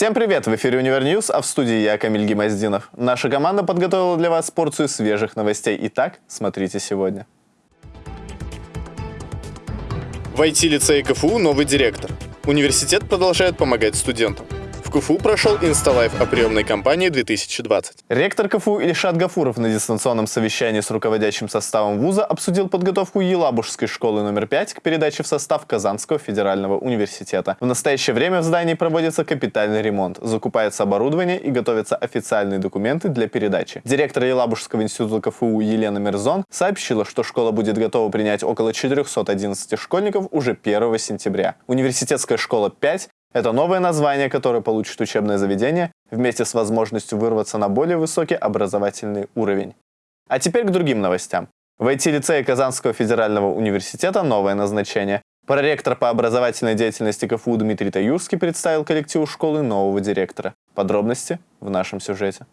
Всем привет! В эфире Univer News, а в студии я, Камиль Гимаздинов. Наша команда подготовила для вас порцию свежих новостей. Итак, смотрите сегодня. В IT-лицее КФУ новый директор. Университет продолжает помогать студентам. КФУ прошел Insta Live о приемной кампании 2020. Ректор КФУ Ильшат Гафуров на дистанционном совещании с руководящим составом вуза обсудил подготовку Елабужской школы номер 5 к передаче в состав Казанского федерального университета. В настоящее время в здании проводится капитальный ремонт, закупается оборудование и готовятся официальные документы для передачи. Директор Елабужского института КФУ Елена Мерзон сообщила, что школа будет готова принять около 411 школьников уже 1 сентября. Университетская школа 5 это новое название, которое получит учебное заведение вместе с возможностью вырваться на более высокий образовательный уровень. А теперь к другим новостям. В IT-лицее Казанского федерального университета новое назначение. Проректор по образовательной деятельности КФУ Дмитрий Таюрский представил коллективу школы нового директора. Подробности в нашем сюжете.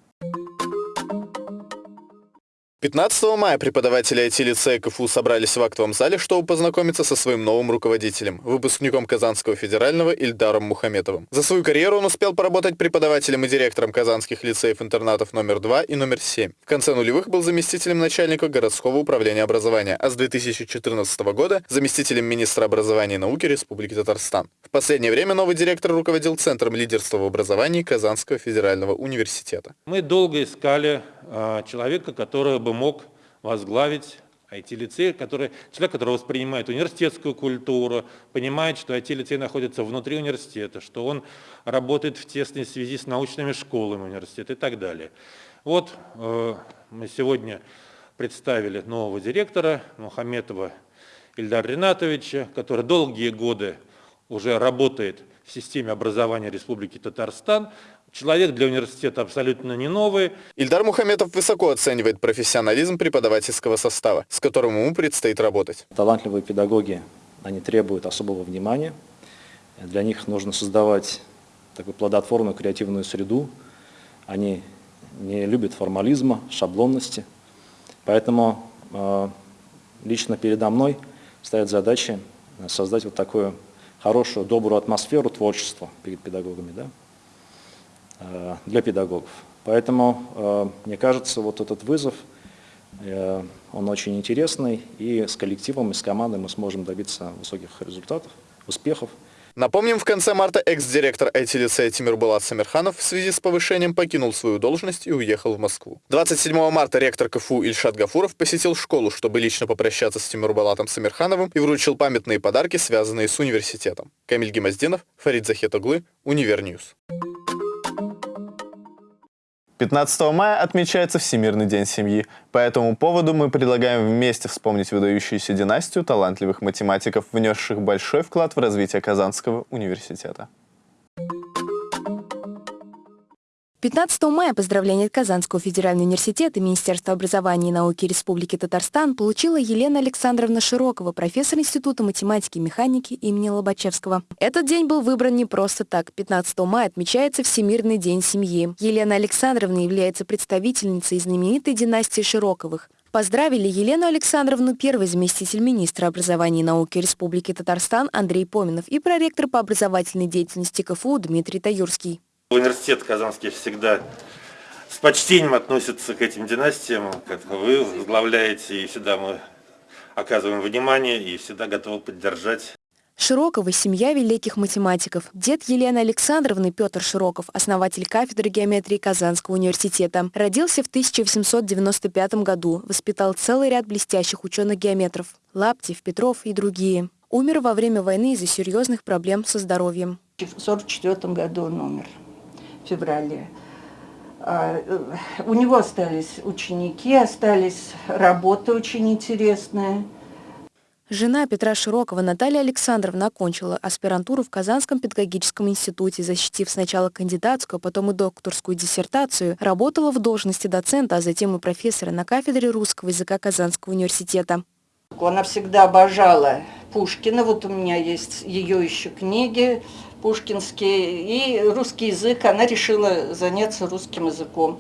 15 мая преподаватели IT-лицея КФУ собрались в актовом зале, чтобы познакомиться со своим новым руководителем, выпускником Казанского федерального Ильдаром Мухаметовым. За свою карьеру он успел поработать преподавателем и директором казанских лицеев-интернатов номер 2 и номер 7. В конце нулевых был заместителем начальника городского управления образования, а с 2014 года заместителем министра образования и науки Республики Татарстан. В последнее время новый директор руководил Центром лидерства в образовании Казанского федерального университета. Мы долго искали э, человека, который бы мог возглавить IT-лицей, человек, который воспринимает университетскую культуру, понимает, что IT-лицей находится внутри университета, что он работает в тесной связи с научными школами университета и так далее. Вот э, мы сегодня представили нового директора Мухаметова Ильдара Ринатовича, который долгие годы уже работает в системе образования Республики Татарстан. Человек для университета абсолютно не новый. Ильдар Мухаметов высоко оценивает профессионализм преподавательского состава, с которым ему предстоит работать. Талантливые педагоги, они требуют особого внимания. Для них нужно создавать такую плодотворную креативную среду. Они не любят формализма, шаблонности. Поэтому э, лично передо мной стоят задачи создать вот такую хорошую, добрую атмосферу творчества перед педагогами, да, для педагогов. Поэтому, э, мне кажется, вот этот вызов, э, он очень интересный, и с коллективом, и с командой мы сможем добиться высоких результатов, успехов. Напомним, в конце марта экс-директор IT-лицея Тимир Булат Самирханов в связи с повышением покинул свою должность и уехал в Москву. 27 марта ректор КФУ Ильшат Гафуров посетил школу, чтобы лично попрощаться с Тимир Булатом Самирхановым и вручил памятные подарки, связанные с университетом. Камиль Гемоздинов, Фарид Захетоглы, Univer News. 15 мая отмечается Всемирный день семьи. По этому поводу мы предлагаем вместе вспомнить выдающуюся династию талантливых математиков, внесших большой вклад в развитие Казанского университета. 15 мая поздравления от Казанского федерального университета Министерства образования и науки Республики Татарстан получила Елена Александровна Широкова, профессор Института математики и механики имени Лобачевского. Этот день был выбран не просто так. 15 мая отмечается Всемирный день семьи. Елена Александровна является представительницей знаменитой династии Широковых. Поздравили Елену Александровну первый заместитель министра образования и науки Республики Татарстан Андрей Поминов и проректор по образовательной деятельности КФУ Дмитрий Таюрский. Университет Казанский всегда с почтением относится к этим династиям, как вы возглавляете, и всегда мы оказываем внимание и всегда готовы поддержать. Широкова – семья великих математиков. Дед Елены Александровны Петр Широков, основатель кафедры геометрии Казанского университета. Родился в 1895 году, воспитал целый ряд блестящих ученых-геометров – Лаптев, Петров и другие. Умер во время войны из-за серьезных проблем со здоровьем. В 1944 году он умер феврале. А, э, у него остались ученики, остались работы очень интересные. Жена Петра Широкова Наталья Александровна окончила аспирантуру в Казанском педагогическом институте, защитив сначала кандидатскую, а потом и докторскую диссертацию, работала в должности доцента, а затем и профессора на кафедре русского языка Казанского университета. Она всегда обожала Пушкина, вот у меня есть ее еще книги, пушкинский и русский язык. Она решила заняться русским языком.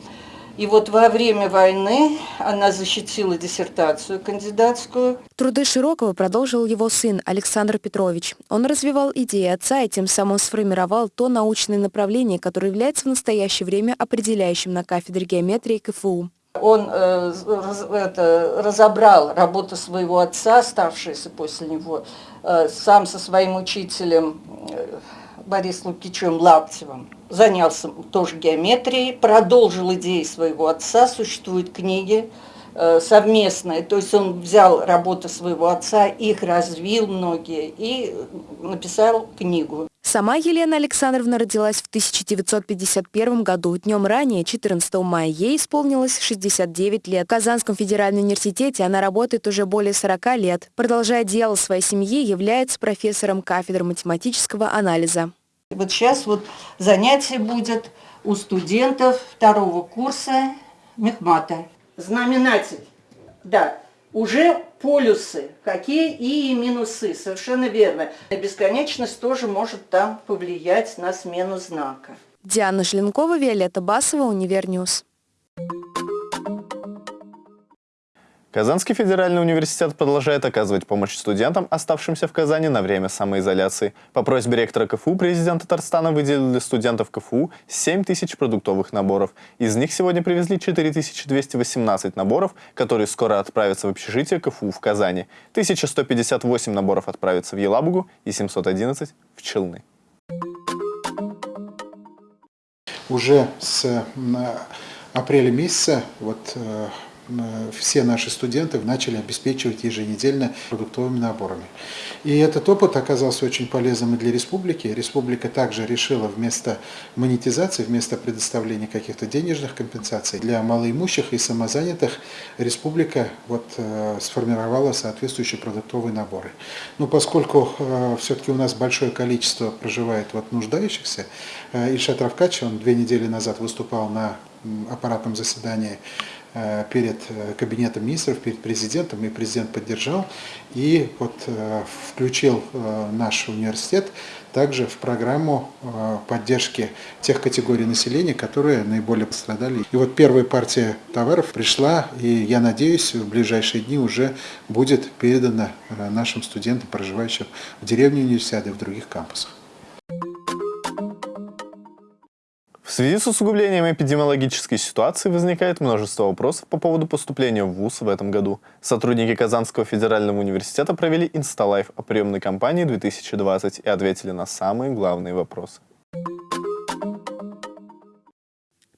И вот во время войны она защитила диссертацию кандидатскую. Труды Широкого продолжил его сын Александр Петрович. Он развивал идеи отца и тем самым сформировал то научное направление, которое является в настоящее время определяющим на кафедре геометрии КФУ. Он э, раз, это, разобрал работу своего отца, оставшуюся после него, э, сам со своим учителем э, Борисом Лукичем Лаптевым занялся тоже геометрией, продолжил идеи своего отца, существуют книги э, совместные, то есть он взял работы своего отца, их развил многие и написал книгу. Сама Елена Александровна родилась в 1951 году. Днем ранее, 14 мая, ей исполнилось 69 лет. В Казанском федеральном университете она работает уже более 40 лет. Продолжая дело своей семьи, является профессором кафедры математического анализа. Вот сейчас вот занятие будет у студентов второго курса Мехмата. Знаменатель, да, уже полюсы, какие и минусы, совершенно верно. Бесконечность тоже может там повлиять на смену знака. Диана Желенкова, Виолетта Басова, Univer News. Казанский федеральный университет продолжает оказывать помощь студентам, оставшимся в Казани на время самоизоляции. По просьбе ректора КФУ президент Татарстана выделил для студентов КФУ 7 тысяч продуктовых наборов. Из них сегодня привезли 4218 наборов, которые скоро отправятся в общежитие КФУ в Казани. 1158 наборов отправятся в Елабугу и 711 в Челны. Уже с апреля месяца вот э, все наши студенты начали обеспечивать еженедельно продуктовыми наборами. И этот опыт оказался очень полезным и для республики. Республика также решила вместо монетизации, вместо предоставления каких-то денежных компенсаций для малоимущих и самозанятых, республика вот, э, сформировала соответствующие продуктовые наборы. Но поскольку э, все-таки у нас большое количество проживает вот, нуждающихся, э, Ильшат Равкач, он две недели назад выступал на аппаратном заседании перед э, кабинетом министров, перед президентом, и президент поддержал, и вот э, включил наш университет также в программу поддержки тех категорий населения, которые наиболее пострадали. И вот первая партия товаров пришла, и я надеюсь, в ближайшие дни уже будет передана нашим студентам, проживающим в деревне университета и в других кампусах. В связи с усугублением эпидемиологической ситуации возникает множество вопросов по поводу поступления в ВУЗ в этом году. Сотрудники Казанского федерального университета провели инсталайф о приемной кампании 2020 и ответили на самые главные вопросы.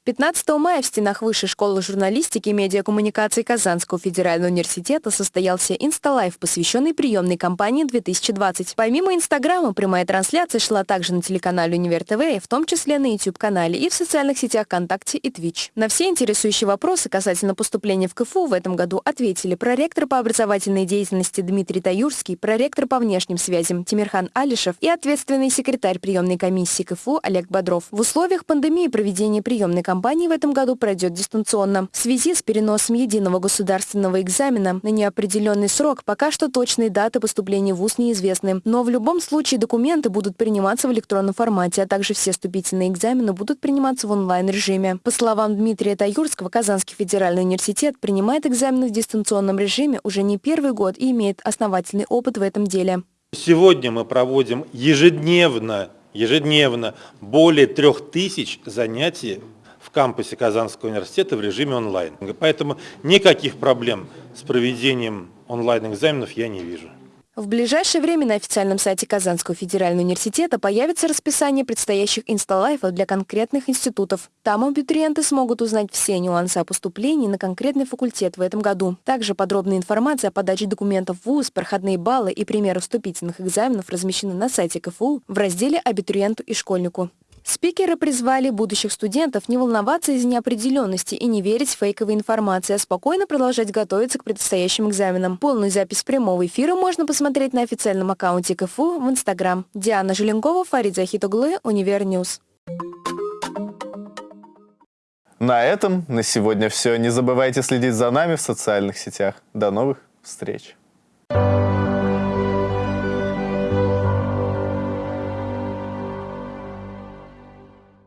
15 мая в стенах Высшей школы журналистики и медиакоммуникации Казанского федерального университета состоялся инсталайв, посвященный приемной кампании 2020. Помимо Инстаграма, прямая трансляция шла также на телеканале Универ ТВ, в том числе на YouTube-канале и в социальных сетях ВКонтакте и Twitch. На все интересующие вопросы касательно поступления в КФУ в этом году ответили проректор по образовательной деятельности Дмитрий Таюрский, проректор по внешним связям Тимирхан Алишев и ответственный секретарь приемной комиссии КФУ Олег Бодров. В условиях пандемии проведение приемной кампании кампании в этом году пройдет дистанционно. В связи с переносом единого государственного экзамена на неопределенный срок пока что точные даты поступления в ВУЗ неизвестны. Но в любом случае документы будут приниматься в электронном формате, а также все вступительные экзамены будут приниматься в онлайн-режиме. По словам Дмитрия Таюрского, Казанский федеральный университет принимает экзамены в дистанционном режиме уже не первый год и имеет основательный опыт в этом деле. Сегодня мы проводим ежедневно ежедневно более трех тысяч занятий в кампусе Казанского университета в режиме онлайн. Поэтому никаких проблем с проведением онлайн-экзаменов я не вижу. В ближайшее время на официальном сайте Казанского федерального университета появится расписание предстоящих инсталайфов для конкретных институтов. Там абитуриенты смогут узнать все нюансы о поступлении на конкретный факультет в этом году. Также подробная информация о подаче документов в ВУЗ, проходные баллы и примеры вступительных экзаменов размещены на сайте КФУ в разделе «Абитуриенту и школьнику». Спикеры призвали будущих студентов не волноваться из-за неопределенности и не верить фейковой информации, а спокойно продолжать готовиться к предстоящим экзаменам. Полную запись прямого эфира можно посмотреть на официальном аккаунте КФУ в Инстаграм. Диана Желенкова, Фарид Захитоглы, Univer News. На этом на сегодня все. Не забывайте следить за нами в социальных сетях. До новых встреч!